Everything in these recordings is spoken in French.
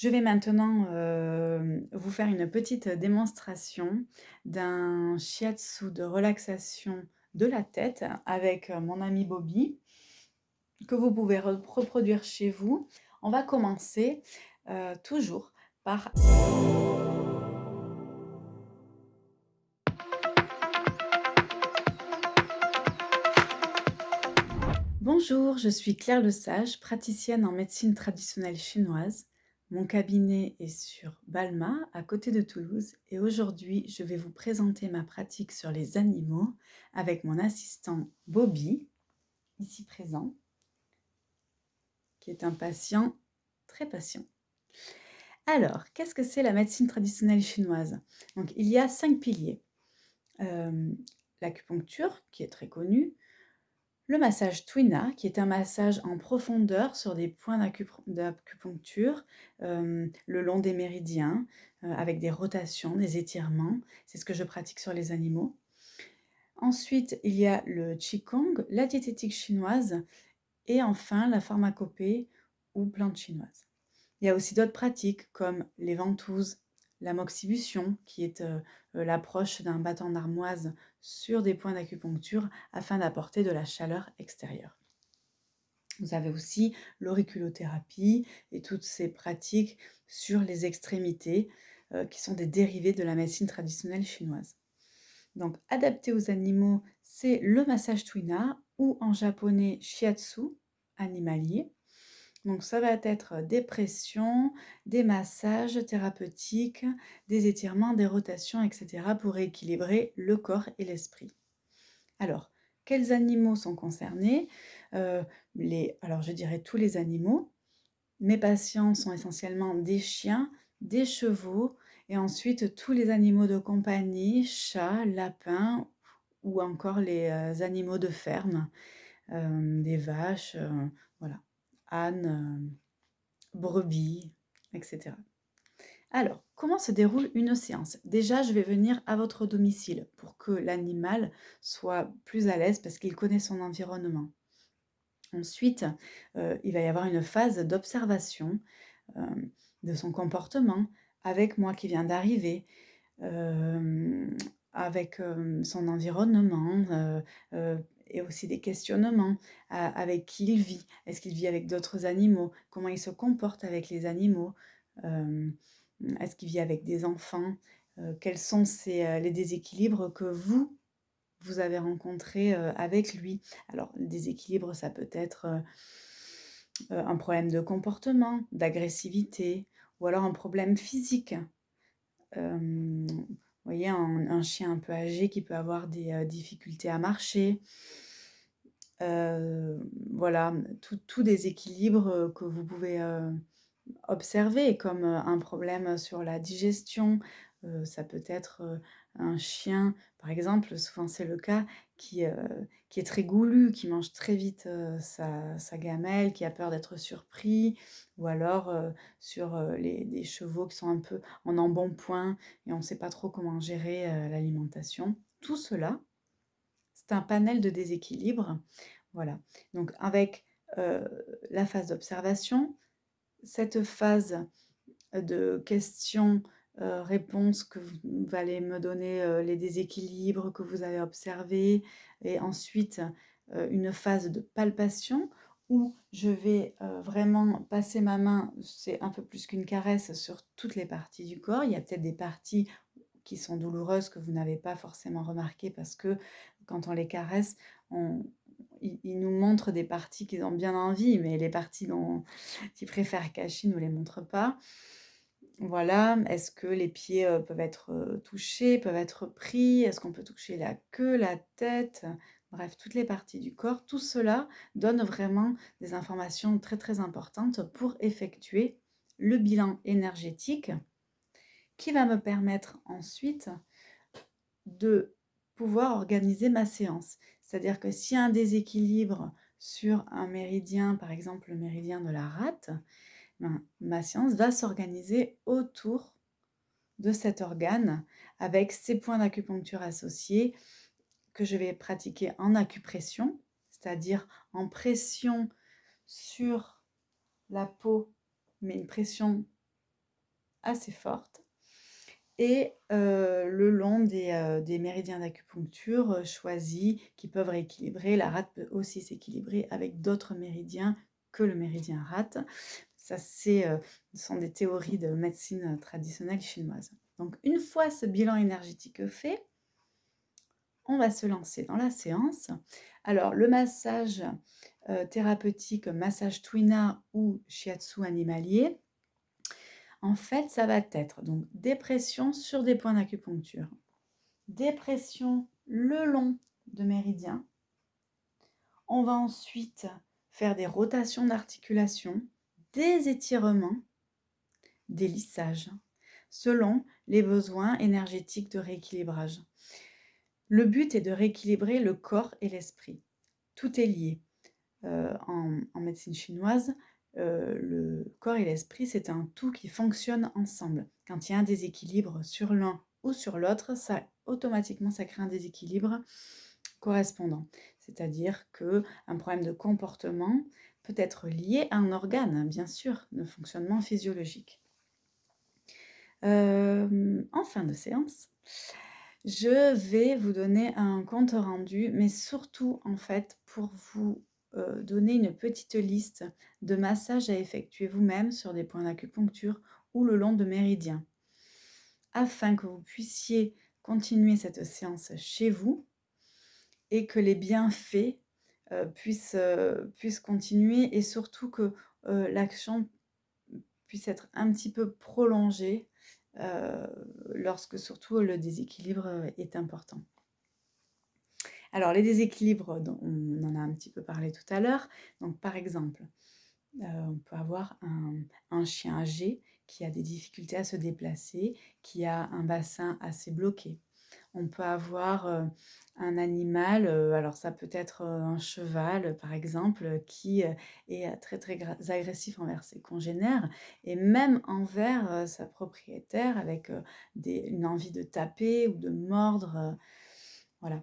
Je vais maintenant, heu, vous faire une petite démonstration d'un shiatsu de relaxation de la tête avec, heu, mon ami Bobby, que vous pouvez re reproduire chez vous. On va commencer, heu, toujours par Bonjour, je suis Claire Lesage, praticienne en médecine traditionnelle chinoise. Mon cabinet est sur Balma, à côté de Toulouse, et aujourd'hui, je vais vous présenter ma pratique sur les animaux avec mon assistant Bobby, ici présent, qui est un patient très patient. Alors, qu'est-ce que c'est la médecine traditionnelle chinoise? Donc, il y a cinq piliers. Euh, L'acupuncture, qui est très connue, le massage Twina, qui est un massage en profondeur sur des points d'acupuncture euh, le long des méridiens, euh, avec des rotations, des étirements. C'est ce que je pratique sur les animaux. Ensuite, il y a le Qigong, la diététique chinoise, et enfin la pharmacopée ou plante chinoise. Il y a aussi d'autres pratiques comme les ventouses, la moxibution, qui est euh, l'approche d'un bâton d'armoise sur des points d'acupuncture afin d'apporter de la chaleur extérieure. Vous avez aussi l'auriculothérapie et toutes ces pratiques sur les extrémités euh, qui sont des dérivés de la médecine traditionnelle chinoise. Donc, adapté aux animaux, c'est le massage Twina ou en japonais shiatsu animalier. Donc ça va être des pressions, des massages thérapeutiques, des étirements, des rotations, etc. pour équilibrer le corps et l'esprit. Alors, quels animaux sont concernés? Les, Alors, je dirais tous les animaux. Mes patients sont essentiellement des chiens, des chevaux, et ensuite tous les animaux de compagnie, chats, lapins, ou encore les animaux de ferme, des vaches, voilà âne, euh, brebis, etc. Alors, comment se déroule une séance? Déjà, je vais venir à votre domicile pour que l'animal soit plus à l'aise parce qu'il connaît son environnement. Ensuite, euh, il va y avoir une phase d'observation euh, de son comportement avec moi qui viens d'arriver, avec son environnement, et aussi des questionnements avec qui il vit. Est-ce qu'il vit avec d'autres animaux? Comment il se comporte avec les animaux? Est-ce qu'il vit avec des enfants? Quels sont les déséquilibres que vous, vous avez rencontrés avec lui? Alors, le déséquilibre, ça peut être un problème de comportement, d'agressivité, ou alors un problème physique. Un, chien un peu âgé qui peut avoir des difficultés à marcher, voilà, tout des équilibres que vous pouvez, observer comme, un problème sur la digestion. ça peut être, un chien, par exemple, souvent c'est le cas, qui, qui est très goulu, qui mange très vite, sa gamelle, qui a peur d'être surpris ou alors, sur, les des chevaux qui sont un peu en embonpoint et on ne sait pas trop comment gérer, l'alimentation. Tout cela c'est un panel de déséquilibre. Voilà. Donc avec la phase d'observation, cette phase de questions, réponses que vous allez me donner les déséquilibres que vous avez observés et ensuite une phase de palpation où je vais vraiment passer ma main, c'est un peu plus qu'une caresse sur toutes les parties du corps. Il y a peut-être des parties qui sont douloureuses que vous n'avez pas forcément remarquées parce que quand on les caresse, on, ils, nous montrent des parties qu'ils ont bien envie, mais les parties qu'ils préfèrent cacher ne nous les montrent pas. Voilà, est-ce que les pieds peuvent être touchés, peuvent être pris? Est-ce qu'on peut toucher la queue, la tête? Bref, toutes les parties du corps. Tout cela donne vraiment des informations très très importantes pour effectuer le bilan énergétique qui va me permettre ensuite de pouvoir organiser ma séance. C'est-à-dire que s'il y a un déséquilibre sur un méridien, par exemple le méridien de la rate, ben, ma séance va s'organiser autour de cet organe avec ses points d'acupuncture associés que je vais pratiquer en acupression, c'est-à-dire en pression sur la peau, mais une pression assez forte et le long des, des méridiens d'acupuncture choisis qui peuvent rééquilibrer. La rate peut aussi s'équilibrer avec d'autres méridiens que le méridien rate. Ça, c'est, ce sont des théories de médecine traditionnelle chinoise. Donc, une fois ce bilan énergétique fait, on va se lancer dans la séance. Alors, le massage thérapeutique, massage Twina ou Shiatsu animalier, en fait, ça va être donc des pressions sur des points d'acupuncture, des pressions le long de méridien. On va ensuite faire des rotations d'articulation, des étirements, des lissages, selon les besoins énergétiques de rééquilibrage. Le but est de rééquilibrer le corps et l'esprit. Tout est lié. Euh, en, médecine chinoise, euh, le corps et l'esprit, c'est un tout qui fonctionne ensemble. Quand il y a un déséquilibre sur l'un ou sur l'autre, ça automatiquement ça crée un déséquilibre correspondant. C'est-à-dire que un problème de comportement être lié à un organe, bien sûr, de fonctionnement physiologique. Euh, en fin de séance, je vais vous donner un compte rendu, mais surtout en fait pour vous euh, donner une petite liste de massages à effectuer vous-même sur des points d'acupuncture ou le long de méridiens, afin que vous puissiez continuer cette séance chez vous et que les bienfaits euh, euh, puissent continuer et surtout que l'action puisse être un petit peu prolongée lorsque surtout le déséquilibre est important. Alors, les déséquilibres, on en a un petit peu parlé tout à l'heure. Donc, par exemple, euh, on peut avoir un, chien âgé qui a des difficultés à se déplacer, qui a un bassin assez bloqué. On peut avoir un animal, alors ça peut être un cheval par exemple, qui est très très agressif envers ses congénères et même envers sa propriétaire avec une envie de taper ou de mordre. voilà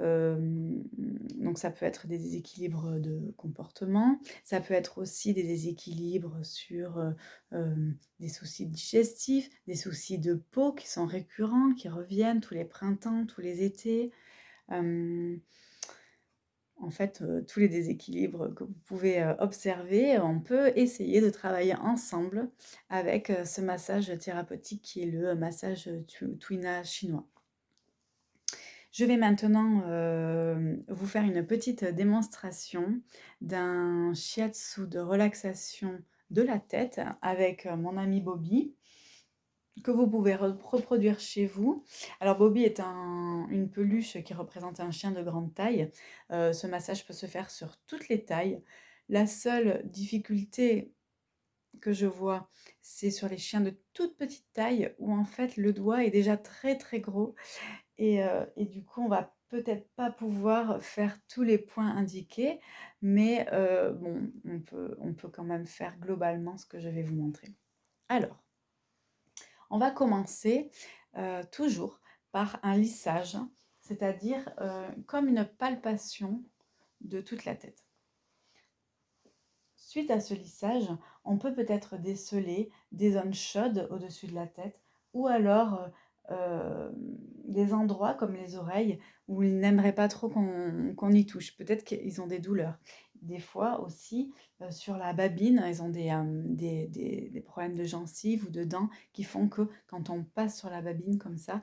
donc ça peut être des déséquilibres de comportement, ça peut être aussi des déséquilibres sur des soucis digestifs, des soucis de peau qui sont récurrents, qui reviennent tous les printemps, tous les étés. en fait, tous les déséquilibres que vous pouvez observer, on peut essayer de travailler ensemble avec ce massage thérapeutique qui est le massage Twina chinois. Je vais maintenant euh, vous faire une petite démonstration d'un shiatsu de relaxation de la tête avec euh, mon ami Bobby que vous pouvez reproduire chez vous. Alors Bobby est une peluche qui représente un chien de grande taille. Euh, ce massage peut se faire sur toutes les tailles. La seule difficulté que je vois, c'est sur les chiens de toute petite taille où en fait le doigt est déjà très très gros et, du coup, on va peut-être pas pouvoir faire tous les points indiqués, mais bon, on peut, on peut quand même faire globalement ce que je vais vous montrer. Alors, on va commencer toujours par un lissage, c'est-à-dire comme une palpation de toute la tête. Suite à ce lissage, on peut peut-être déceler des zones chaudes au-dessus de la tête ou alors euh, des endroits comme les oreilles où ils n'aimeraient pas trop qu'on y touche. Peut-être qu'ils ont des douleurs. Des fois aussi, euh, sur la babine, ils ont euh, des, des, problèmes de gencives ou de dents qui font que quand on passe sur la babine comme ça,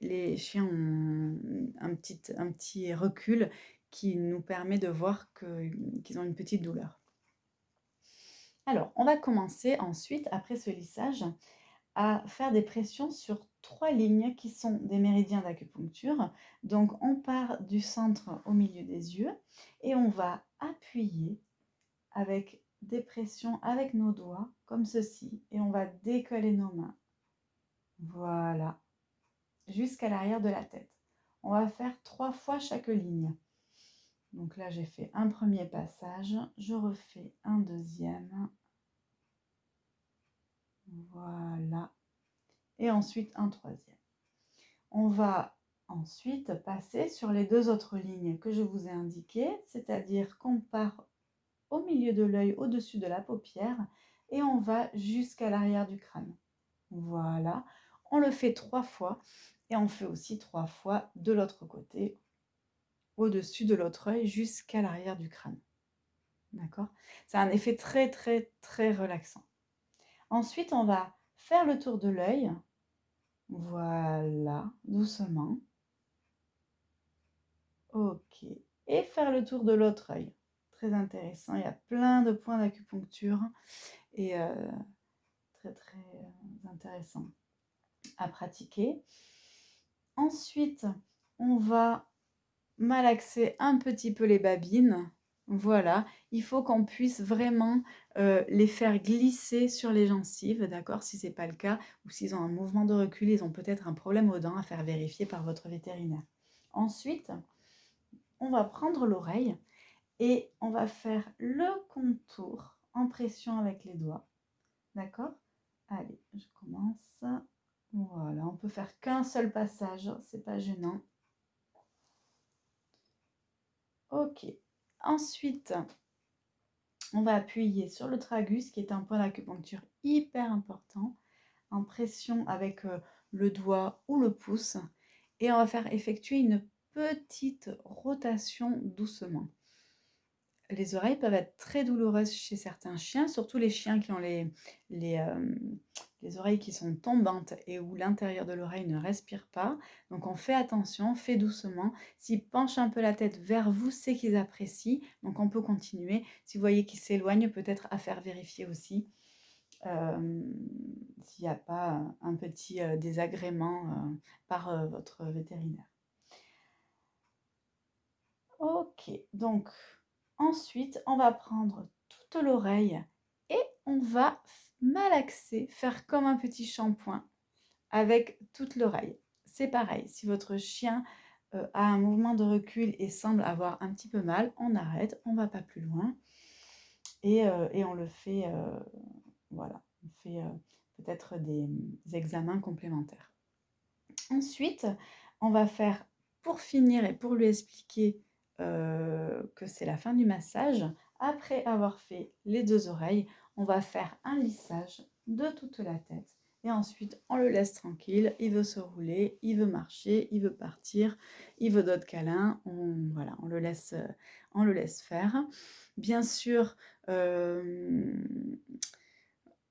les chiens ont un petit, un petit recul qui nous permet de voir qu'ils ont une petite douleur. Alors, on va commencer ensuite, après ce lissage, à faire des pressions sur trois lignes qui sont des méridiens d'acupuncture. Donc on part du centre au milieu des yeux et on va appuyer avec des pressions avec nos doigts comme ceci et on va décoller nos mains. Voilà, jusqu'à l'arrière de la tête. On va faire trois fois chaque ligne. Donc là, j'ai fait un premier passage, je refais un deuxième, voilà. Et ensuite un troisième. On va ensuite passer sur les deux autres lignes que je vous ai indiquées, c'est-à-dire qu'on part au milieu de l'œil, au-dessus de la paupière, et on va jusqu'à l'arrière du crâne. Voilà. On le fait trois fois et on fait aussi trois fois de l'autre côté, au-dessus de l'autre œil jusqu'à l'arrière du crâne. D'accord? C'est un effet très très très relaxant. Ensuite, on va faire le tour de l'œil. Voilà, doucement. Ok. Et faire le tour de l'autre œil. Très intéressant. Il y a plein de points d'acupuncture et euh, très très euh, intéressant à pratiquer. Ensuite, on va malaxer un petit peu les babines. Voilà, il faut qu'on puisse vraiment euh, les faire glisser sur les gencives, d'accord Si ce n'est pas le cas, ou s'ils ont un mouvement de recul, ils ont peut-être un problème aux dents à faire vérifier par votre vétérinaire. Ensuite, on va prendre l'oreille et on va faire le contour en pression avec les doigts. D'accord Allez, je commence. Voilà, on peut faire qu'un seul passage, c'est pas gênant. Ok. Ensuite, on va appuyer sur le tragus, qui est un point d'acupuncture hyper important, en pression avec euh, le doigt ou le pouce. Et on va faire effectuer une petite rotation doucement. Les oreilles peuvent être très douloureuses chez certains chiens, surtout les chiens qui ont les, les, euh, les oreilles qui sont tombantes et où l'intérieur de l'oreille ne respire pas. Donc on fait attention, fait doucement. S'ils penchent un peu la tête vers vous, c'est qu'ils apprécient. Donc on peut continuer. Si vous voyez qu'ils s'éloignent, peut-être à faire vérifier aussi euh, s'il n'y a pas un petit euh, désagrément par votre vétérinaire. Ok, donc Ensuite, on va prendre toute l'oreille et on va malaxer, faire comme un petit shampoing avec toute l'oreille. C'est pareil, si votre chien euh, a un mouvement de recul et semble avoir un petit peu mal, on arrête, on ne va pas plus loin et, euh, on le fait, euh, voilà, on fait peut-être des, examens complémentaires. Ensuite, on va faire, pour finir et pour lui expliquer que c'est la fin du massage. Après avoir fait les deux oreilles, on va faire un lissage de toute la tête. Et ensuite, on le laisse tranquille. Il veut se rouler, il veut marcher, il veut partir, il veut d'autres câlins. On, voilà, on, le laisse, on le laisse faire. Bien sûr, euh,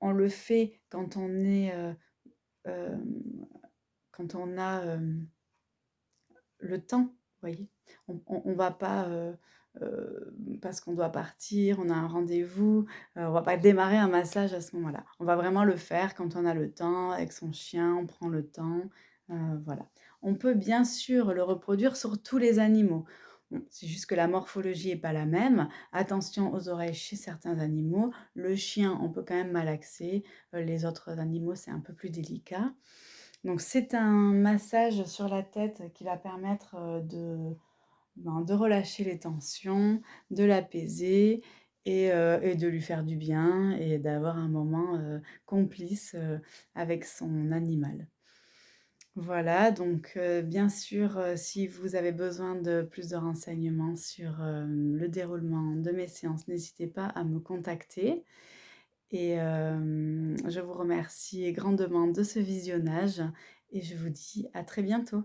on le fait quand on est... Euh, quand on a le temps voyez On ne va pas, euh, euh, parce qu'on doit partir, on a un rendez-vous, euh, on va pas démarrer un massage à ce moment-là. On va vraiment le faire quand on a le temps, avec son chien, on prend le temps, voilà. On peut bien sûr le reproduire sur tous les animaux. c'est juste que la morphologie n'est pas la même. Attention aux oreilles chez certains animaux. Le chien, on peut quand même malaxer. les autres animaux, c'est un peu plus délicat. Donc c'est un massage sur la tête qui va permettre de, ben, de relâcher les tensions, de l'apaiser et, de lui faire du bien et d'avoir un moment complice avec son animal. Voilà, donc bien sûr, si vous avez besoin de plus de renseignements sur le déroulement de mes séances, n'hésitez pas à me contacter. Et je vous remercie grandement de ce visionnage et je vous dis à très bientôt.